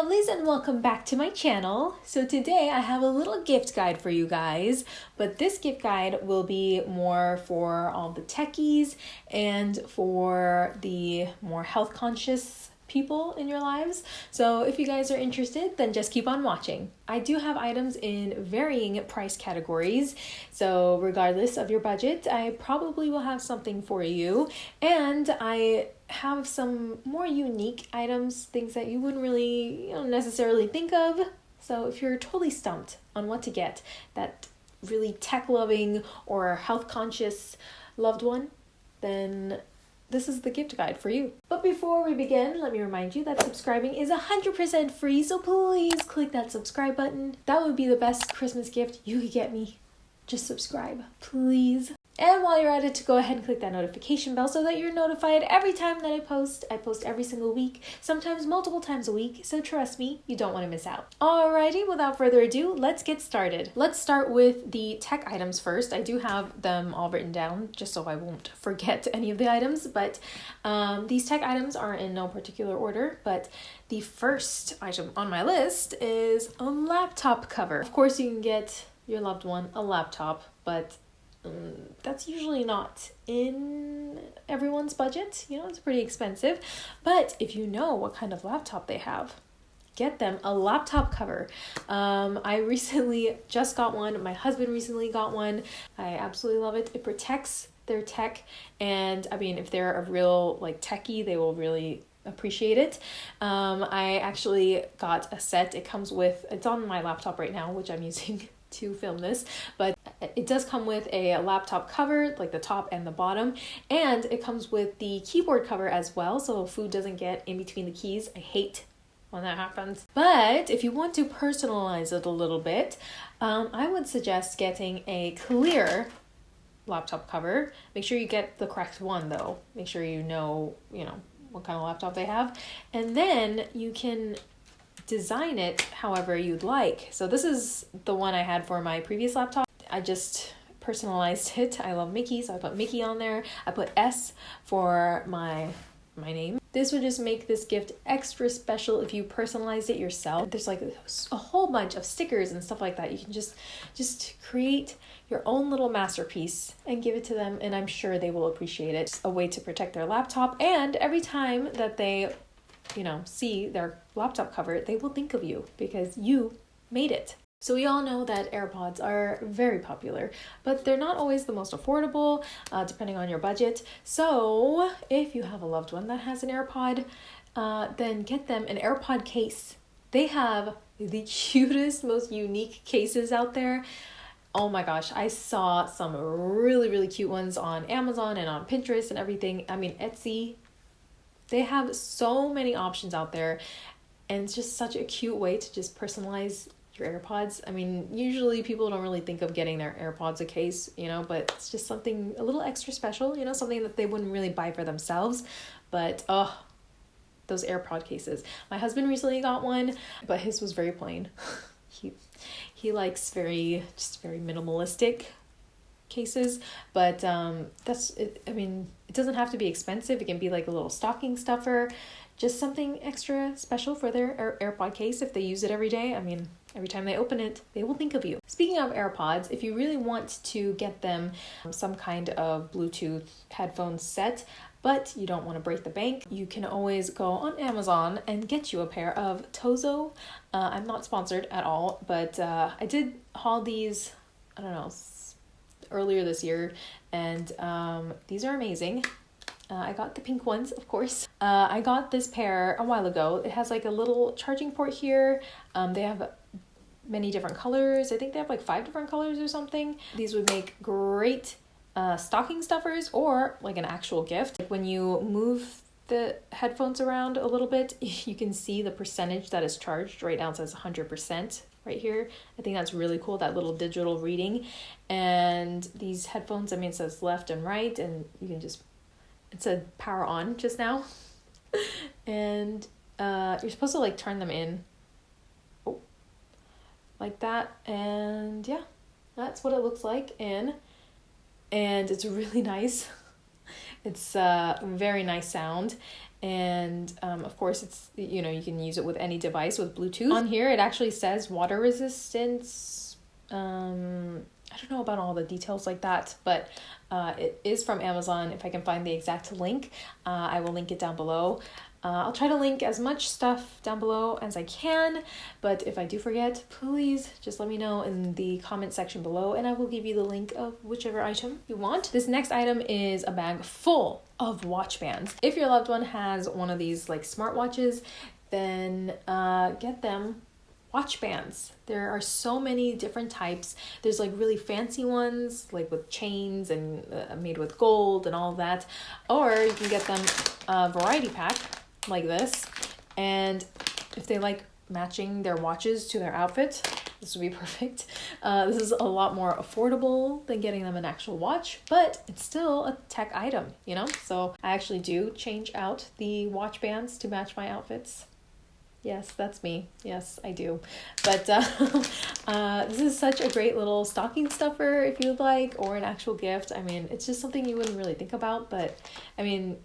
lovelies, and welcome back to my channel. So today I have a little gift guide for you guys, but this gift guide will be more for all the techies and for the more health conscious people in your lives. So if you guys are interested, then just keep on watching. I do have items in varying price categories, so regardless of your budget, I probably will have something for you. And I have some more unique items, things that you wouldn't really you know, necessarily think of. So if you're totally stumped on what to get, that really tech loving or health conscious loved one, then this is the gift guide for you. But before we begin, let me remind you that subscribing is 100% free, so please click that subscribe button. That would be the best Christmas gift you could get me. Just subscribe, please. And while you're at it, to go ahead and click that notification bell so that you're notified every time that I post. I post every single week, sometimes multiple times a week, so trust me, you don't want to miss out. Alrighty, without further ado, let's get started. Let's start with the tech items first. I do have them all written down just so I won't forget any of the items, but um, these tech items are in no particular order, but the first item on my list is a laptop cover. Of course, you can get your loved one a laptop, but um, that's usually not in everyone's budget. You know, it's pretty expensive. But if you know what kind of laptop they have, get them a laptop cover. Um, I recently just got one. My husband recently got one. I absolutely love it. It protects their tech, and I mean, if they're a real like techie, they will really appreciate it. Um, I actually got a set. It comes with. It's on my laptop right now, which I'm using to film this, but it does come with a laptop cover, like the top and the bottom, and it comes with the keyboard cover as well, so food doesn't get in between the keys. I hate when that happens. But if you want to personalize it a little bit, um, I would suggest getting a clear laptop cover. Make sure you get the correct one though. Make sure you know, you know, what kind of laptop they have. And then you can design it however you'd like. So this is the one I had for my previous laptop. I just personalized it. I love Mickey, so I put Mickey on there. I put S for my my name. This would just make this gift extra special if you personalized it yourself. There's like a whole bunch of stickers and stuff like that. You can just just create your own little masterpiece and give it to them and I'm sure they will appreciate it. It's a way to protect their laptop and every time that they you know, see their laptop cover, they will think of you because you made it. So, we all know that AirPods are very popular, but they're not always the most affordable, uh, depending on your budget. So, if you have a loved one that has an AirPod, uh, then get them an AirPod case. They have the cutest, most unique cases out there. Oh my gosh, I saw some really, really cute ones on Amazon and on Pinterest and everything. I mean, Etsy they have so many options out there, and it's just such a cute way to just personalize your AirPods. I mean, usually people don't really think of getting their AirPods a case, you know, but it's just something a little extra special, you know, something that they wouldn't really buy for themselves. But oh, those AirPod cases. My husband recently got one, but his was very plain. he he likes very just very minimalistic cases but um that's it i mean it doesn't have to be expensive it can be like a little stocking stuffer just something extra special for their Air- airpod case if they use it every day i mean every time they open it they will think of you speaking of airpods if you really want to get them some kind of bluetooth headphone set but you don't want to break the bank, you can always go on Amazon and get you a pair of Tozo. Uh, I'm not sponsored at all, but uh, I did haul these, I don't know, earlier this year, and um, these are amazing. Uh, I got the pink ones, of course. Uh, I got this pair a while ago. It has like a little charging port here. Um, they have many different colors. I think they have like five different colors or something. These would make great uh, stocking stuffers or like an actual gift. Like when you move the headphones around a little bit, you can see the percentage that is charged. Right now it says 100% right here. I think that's really cool, that little digital reading. And these headphones, I mean, it says left and right, and you can just, it said power on just now. and uh, you're supposed to like turn them in. Like that. And yeah, that's what it looks like in. And it's really nice. It's a uh, very nice sound and um, of course it's you know you can use it with any device with bluetooth on here it actually says water resistance um, i don't know about all the details like that but uh, it is from amazon if i can find the exact link uh, i will link it down below uh, I'll try to link as much stuff down below as I can, but if I do forget, please just let me know in the comment section below and I will give you the link of whichever item you want. This next item is a bag full of watch bands. If your loved one has one of these like smartwatches, then uh, get them watch bands. There are so many different types. There's like really fancy ones, like with chains and uh, made with gold and all that. Or you can get them a variety pack like this. And if they like matching their watches to their outfit, this would be perfect. Uh, this is a lot more affordable than getting them an actual watch, but it's still a tech item, you know? So I actually do change out the watch bands to match my outfits. Yes, that's me. Yes, I do. But uh, uh, this is such a great little stocking stuffer if you'd like, or an actual gift. I mean, it's just something you wouldn't really think about, but I mean,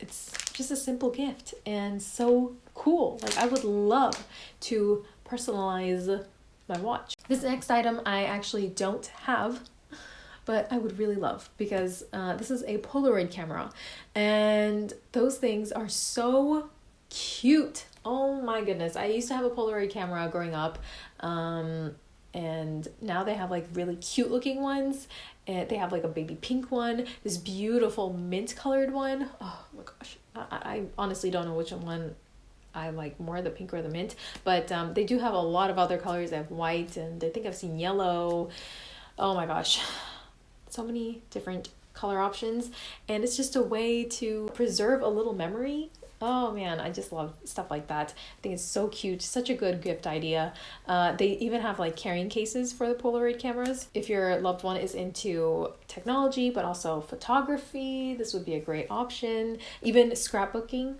it's just a simple gift and so cool. Like I would love to personalize my watch. This next item I actually don't have, but I would really love because uh, this is a Polaroid camera, and those things are so cute. Oh my goodness! I used to have a Polaroid camera growing up. Um, and now they have like really cute looking ones and they have like a baby pink one this beautiful mint colored one. Oh my gosh I, I honestly don't know which one I like more, the pink or the mint. But um, they do have a lot of other colors. They have white and I think I've seen yellow. Oh my gosh. So many different color options. And it's just a way to preserve a little memory Oh man, I just love stuff like that. I think it's so cute. Such a good gift idea. Uh, they even have like carrying cases for the Polaroid cameras. If your loved one is into technology but also photography, this would be a great option. Even scrapbooking.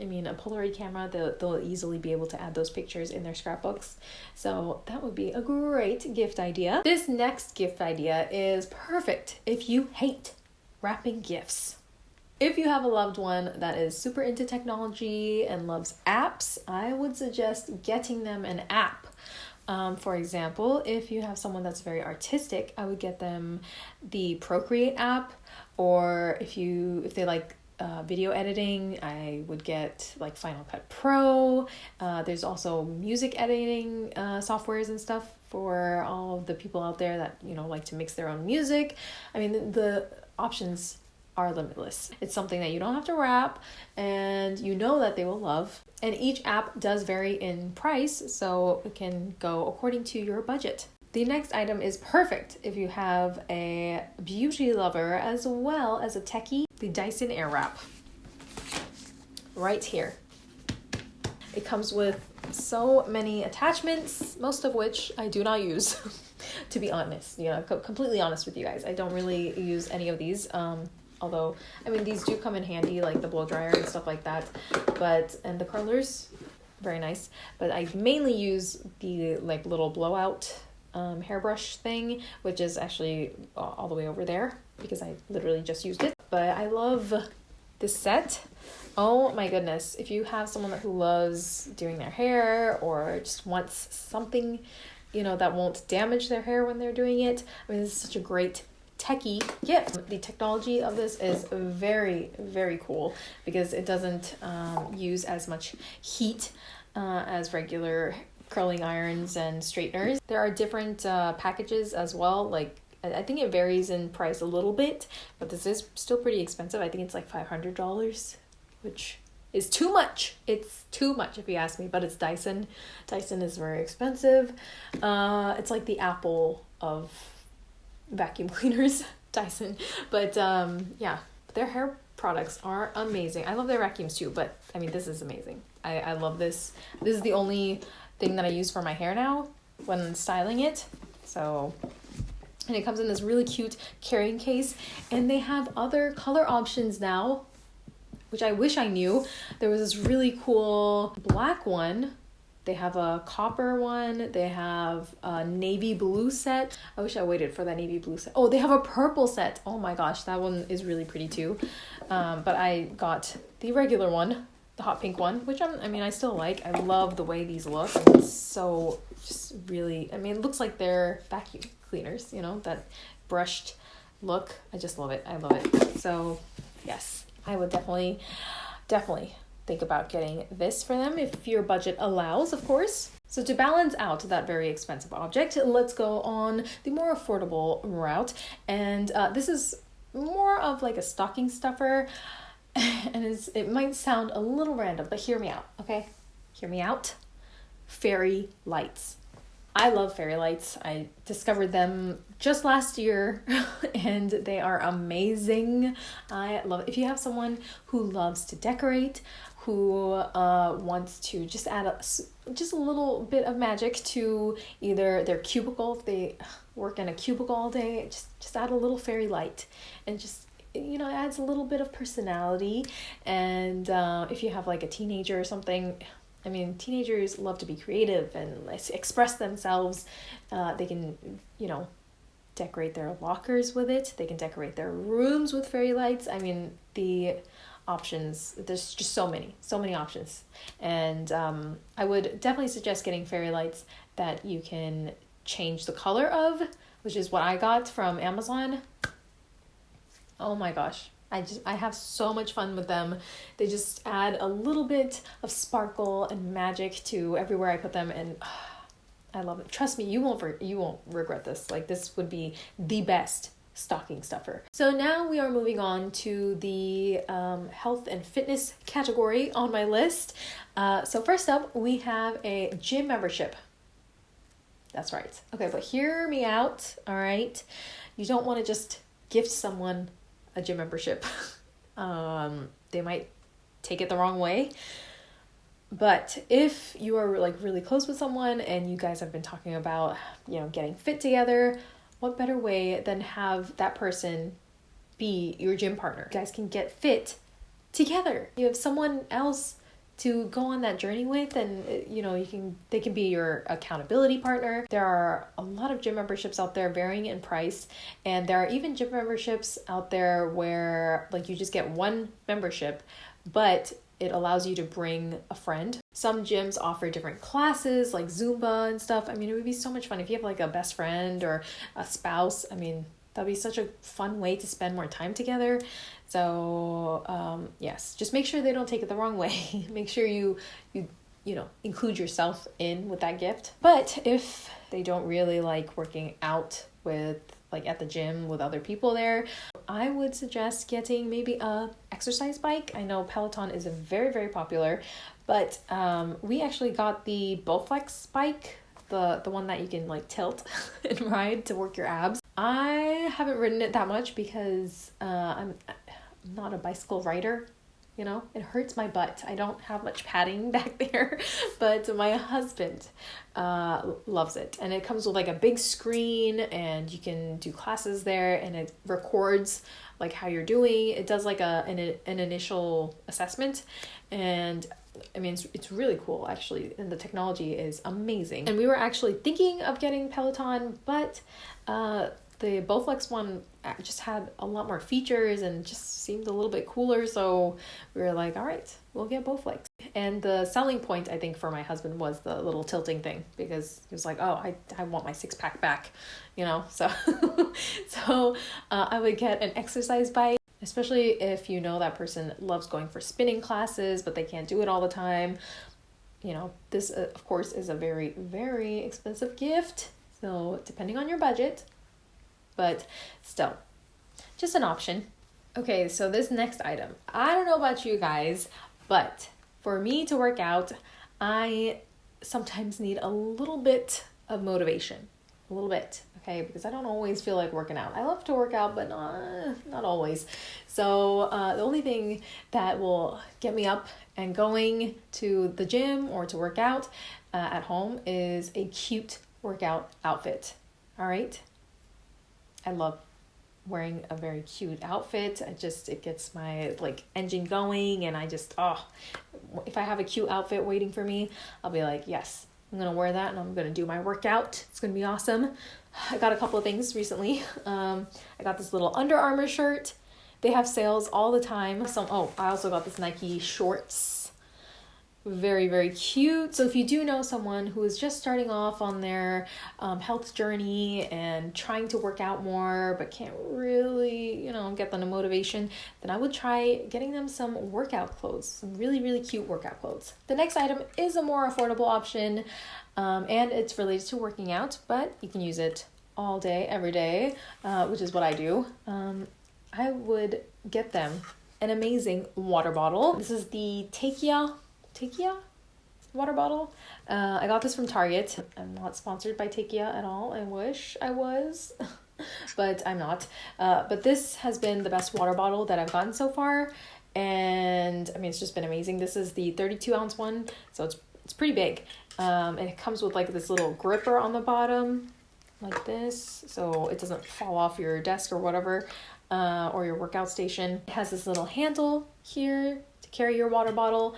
I mean, a Polaroid camera, they'll, they'll easily be able to add those pictures in their scrapbooks. So that would be a great gift idea. This next gift idea is perfect if you hate wrapping gifts. If you have a loved one that is super into technology and loves apps, I would suggest getting them an app. Um, for example, if you have someone that's very artistic, I would get them the Procreate app, or if you if they like uh, video editing, I would get like Final Cut Pro. Uh, there's also music editing uh, softwares and stuff for all the people out there that you know like to mix their own music. I mean, the, the options are limitless. It's something that you don't have to wrap and you know that they will love. And each app does vary in price, so it can go according to your budget. The next item is perfect if you have a beauty lover as well as a techie, the Dyson Airwrap. Right here. It comes with so many attachments, most of which I do not use, to be honest. You know, completely honest with you guys. I don't really use any of these. Um, although I mean these do come in handy like the blow dryer and stuff like that. But and the curlers very nice. But I mainly use the like little blowout um, hairbrush thing which is actually all the way over there because I literally just used it. But I love this set. Oh my goodness. If you have someone who loves doing their hair or just wants something you know that won't damage their hair when they're doing it I mean this is such a great techie gift. The technology of this is very, very cool because it doesn't um, use as much heat uh, as regular curling irons and straighteners. There are different uh, packages as well, like I think it varies in price a little bit, but this is still pretty expensive. I think it's like $500, which is too much. It's too much if you ask me, but it's Dyson. Dyson is very expensive. Uh, it's like the Apple of vacuum cleaners, Dyson. But um, yeah, their hair products are amazing. I love their vacuums too, but I mean, this is amazing. I, I love this. This is the only thing that I use for my hair now when styling it. So, and it comes in this really cute carrying case, and they have other color options now, which I wish I knew. There was this really cool black one They have a copper one. They have a navy blue set. I wish I waited for that navy blue set. Oh, they have a purple set. Oh my gosh, that one is really pretty too. Um, but I got the regular one, the hot pink one, which I'm, I mean, I still like. I love the way these look. It's so just really, I mean, it looks like they're vacuum cleaners, you know, that brushed look. I just love it. I love it. So, yes, I would definitely, definitely think about getting this for them if your budget allows, of course. So to balance out that very expensive object, let's go on the more affordable route. And uh, this is more of like a stocking stuffer. And it's, it might sound a little random, but hear me out, okay? Hear me out. Fairy lights. I love fairy lights. I discovered them just last year and they are amazing. I love it. If you have someone who loves to decorate, who uh, wants to just add a, just a little bit of magic to either their cubicle, if they work in a cubicle all day, just, just add a little fairy light and just you know, adds a little bit of personality. And uh, if you have like a teenager or something, I mean, teenagers love to be creative and express themselves. Uh, they can, you know, decorate their lockers with it. They can decorate their rooms with fairy lights. I mean, the options there's just so many so many options and um, i would definitely suggest getting fairy lights that you can change the color of which is what i got from amazon oh my gosh I just I have so much fun with them. They just add a little bit of sparkle and magic to everywhere I put them and I love it. Trust me, you won't you won't regret this. Like this would be the best stocking stuffer. So now we are moving on to the um, health and fitness category on my list. Uh, so first up, we have a gym membership. That's right. Okay, but hear me out. All right, you don't want to just gift someone a gym membership. um, they might take it the wrong way. But if you are like really close with someone and you guys have been talking about, you know, getting fit together, what better way than have that person be your gym partner? You guys can get fit together. You have someone else to go on that journey with and uh, you know you can they can be your accountability partner there are a lot of gym memberships out there varying in price and there are even gym memberships out there where like you just get one membership but it allows you to bring a friend. Some gyms offer different classes like Zumba and stuff. I mean, it would be so much fun if you have like a best friend or a spouse. I mean, that'd be such a fun way to spend more time together. So, um, yes, just make sure they don't take it the wrong way. make sure you you you know, include yourself in with that gift. But if they don't really like working out with like at the gym with other people there, I would suggest getting maybe a exercise bike. I know Peloton is very very popular, but um, we actually got the Bowflex bike, the the one that you can like tilt and ride to work your abs. I haven't ridden it that much because uh, I'm not a bicycle rider you know? It hurts my butt. I don't have much padding back there but my husband uh, loves it. And it comes with like a big screen and you can do classes there and it records like how you're doing. It does like a an, an initial assessment and I mean, it's, it's really cool actually, and the technology is amazing. And we were actually thinking of getting Peloton, but uh, the Bowflex one just had a lot more features and just seemed a little bit cooler. So we were like, all right, we'll get Bowflex. And the selling point, I think, for my husband was the little tilting thing because he was like, oh, I, I want my six pack back, you know? So, so uh, I would get an exercise bike. Especially if you know that person loves going for spinning classes, but they can't do it all the time. You know, this, uh, of course, is a very, very expensive gift. So, depending on your budget, but still, just an option. Okay, so this next item, I don't know about you guys, but for me to work out, I sometimes need a little bit of motivation. A little bit, okay? Because I don't always feel like working out. I love to work out, but not, not always. So, uh, the only thing that will get me up and going to the gym or to work out uh, at home is a cute workout outfit. All right? I love wearing a very cute outfit. I just it gets my like engine going and I just oh if I have a cute outfit waiting for me, I'll be like, yes, I'm gonna wear that and I'm gonna do my workout. It's gonna be awesome. I got a couple of things recently. Um, I got this little Under Armour shirt. They have sales all the time. Some oh, I also got this Nike shorts very very cute. So if you do know someone who is just starting off on their um, health journey and trying to work out more but can't really you know get them the motivation then i would try getting them some workout clothes some really really cute workout clothes. The next item is a more affordable option um, and it's related to working out but you can use it all day every day uh, which is what i do. Um, i would get them an amazing water bottle. This is the Takeya Takeya water bottle. Uh, I got this from Target. I'm not sponsored by Takeya at all. I wish I was, but I'm not. Uh, but this has been the best water bottle that I've gotten so far. And I mean, it's just been amazing. This is the 32 ounce one, so it's it's pretty big. Um, and it comes with like this little gripper on the bottom, like this, so it doesn't fall off your desk or whatever, uh, or your workout station. It has this little handle here to carry your water bottle,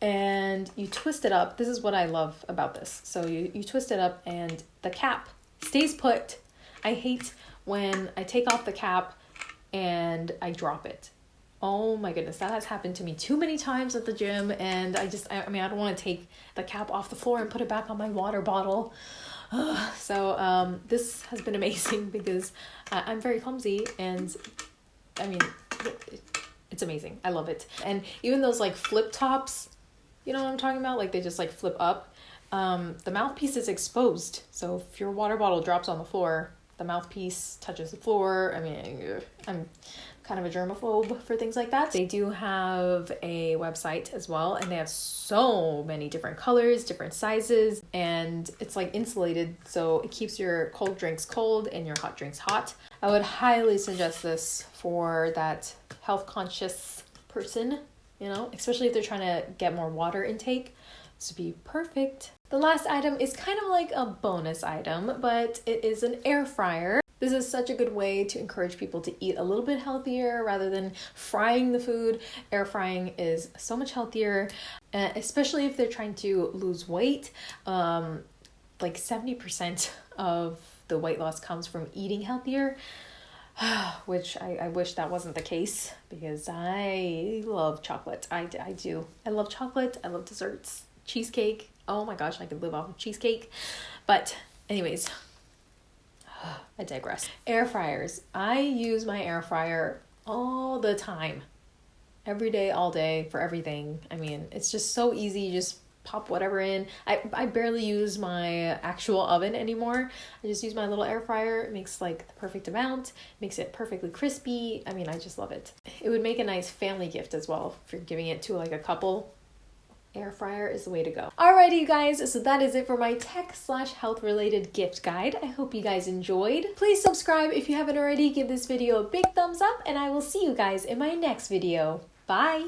and you twist it up. This is what I love about this. So you, you twist it up and the cap stays put. I hate when I take off the cap and I drop it. Oh my goodness, that has happened to me too many times at the gym, and I just, I, I mean, I don't want to take the cap off the floor and put it back on my water bottle. so, um, this has been amazing because I'm very clumsy, and I mean, it's amazing. I love it. And even those like flip tops, you know what I'm talking about? Like they just like flip up. Um, the mouthpiece is exposed. So if your water bottle drops on the floor, the mouthpiece touches the floor. I mean, I'm kind of a germaphobe for things like that. They do have a website as well, and they have so many different colors, different sizes, and it's like insulated so it keeps your cold drinks cold and your hot drinks hot. I would highly suggest this for that health conscious person you know, especially if they're trying to get more water intake. This would be perfect. The last item is kind of like a bonus item, but it is an air fryer. This is such a good way to encourage people to eat a little bit healthier rather than frying the food. Air frying is so much healthier, uh, especially if they're trying to lose weight. Um, like 70% of the weight loss comes from eating healthier. which I, I wish that wasn't the case because I love chocolate. I, I do. I love chocolate. I love desserts. Cheesecake. Oh my gosh, I could live off of cheesecake. But, anyways, I digress. Air fryers. I use my air fryer all the time. Every day, all day, for everything. I mean, it's just so easy. You just pop whatever in. I, I barely use my actual oven anymore. I just use my little air fryer. It makes like the perfect amount, makes it perfectly crispy. I mean, I just love it. It would make a nice family gift as well if you're giving it to like a couple. Air fryer is the way to go. Alrighty, you guys, so that is it for my tech slash health related gift guide. I hope you guys enjoyed. Please subscribe if you haven't already. Give this video a big thumbs up, and I will see you guys in my next video. Bye!